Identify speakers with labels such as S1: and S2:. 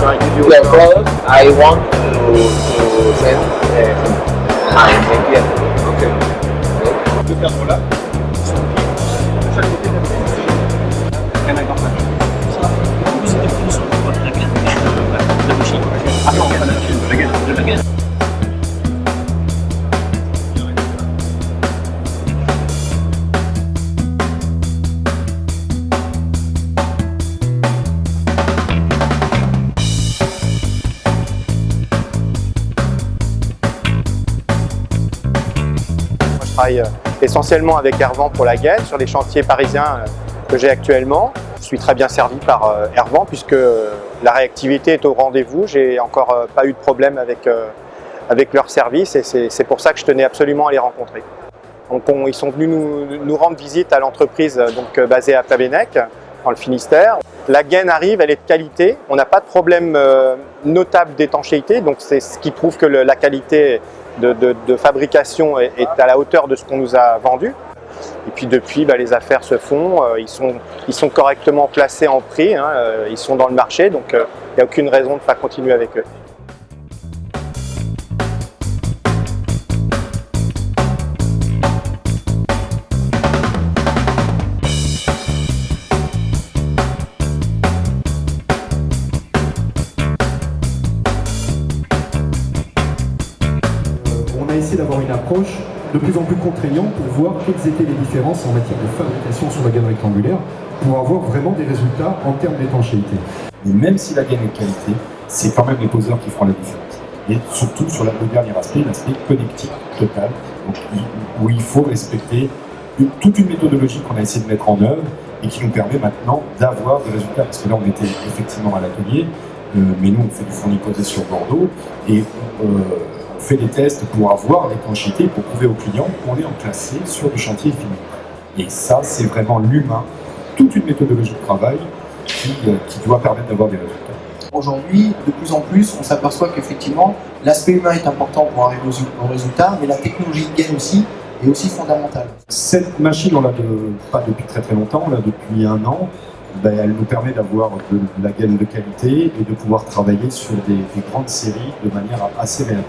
S1: trying
S2: to
S1: do your
S2: product, I want to, to send uh, my client.
S1: Okay. okay. Can I
S3: come back? Euh, essentiellement avec Hervan pour la gaine sur les chantiers parisiens euh, que j'ai actuellement. Je suis très bien servi par euh, Hervan puisque la réactivité est au rendez-vous. J'ai encore pas eu de problème avec, avec leur service et c'est pour ça que je tenais absolument à les rencontrer. Donc on- ils sont venus nous, nous rendre visite à l'entreprise basée à Tabénec, dans le Finistère. La gaine arrive, elle est de qualité. On n'a pas de problème notable d'étanchéité, donc c'est ce qui prouve que la qualité de, fabrication est, à la hauteur de ce qu'on nous a vendu. Et puis depuis, bah, les affaires se font, euh, ils, sont, correctement placés en prix, hein, euh, ils sont dans le marché, donc euh, il n'y a aucune raison de ne pas continuer avec eux.
S4: Essayé d'avoir une approche de plus en plus contraignante pour voir quelles étaient les différences en matière de fabrication sur la gaine rectangulaire pour avoir vraiment des résultats en termes d'étanchéité.
S5: Mais même si la gaine est qualité, c'est quand même les poseurs qui feront la différence. Et surtout sur le dernier aspect, l'aspect connectique total, où il faut respecter toute une méthodologie qu'on a essayé de mettre en œuvre et qui nous permet maintenant d'avoir des résultats. Parce que là, on était effectivement à l'atelier, mais nous, on fait du fourni posé sur Bordeaux et euh, on fait des tests pour avoir l'étanchéité, pour prouver aux clients qu'on est enclassé sur du chantier fini. Et ça, c'est vraiment l'humain, toute une méthodologie de travail qui, euh, qui doit permettre d'avoir des résultats.
S6: Aujourd'hui, de plus en plus, on s'aperçoit qu'effectivement, l'aspect humain est important pour arriver aux, aux résultats, mais la technologie de gain aussi est aussi fondamentale.
S5: Cette machine, on l'a de, pas depuis très très longtemps, on l'a depuis un an. Ben, elle nous permet d'avoir de, la gaine de qualité et de pouvoir travailler sur des grandes séries de manière assez réelle.